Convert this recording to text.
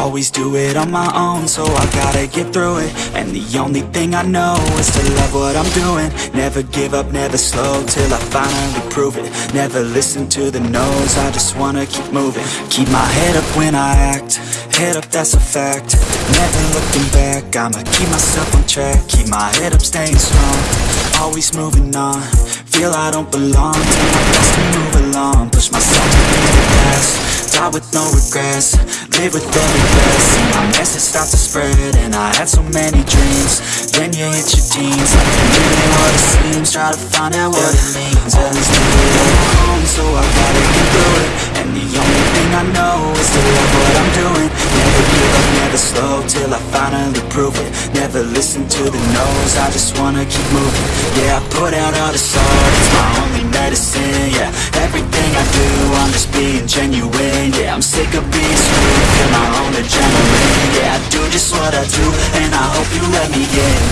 Always do it on my own, so I gotta get through it. And the only thing I know is to love what I'm doing. Never give up, never slow, till I finally prove it. Never listen to the no's, I just wanna keep moving. Keep my head up when I act, head up that's a fact. Never looking back, I'ma keep myself on track. Keep my head up, staying strong, always moving on. Feel I don't belong, die with no regrets. Live with every breath, my message start to spread And I had so many dreams, then you hit your teens. Life ain't really what it seems, try to find out what it means. Least we live home, so I gotta get through it. And the only thing I know is to love what I'm doing. Never give up, never slow, till I finally prove it. Never listen to the no's, I just wanna keep moving. Yeah, I put out all the art, it's my only medicine Yeah, everything I do, I'm just being genuine Yeah, I'm sick of being screwed, feel my own adrenaline Yeah, I do just what I do, and I hope you let me in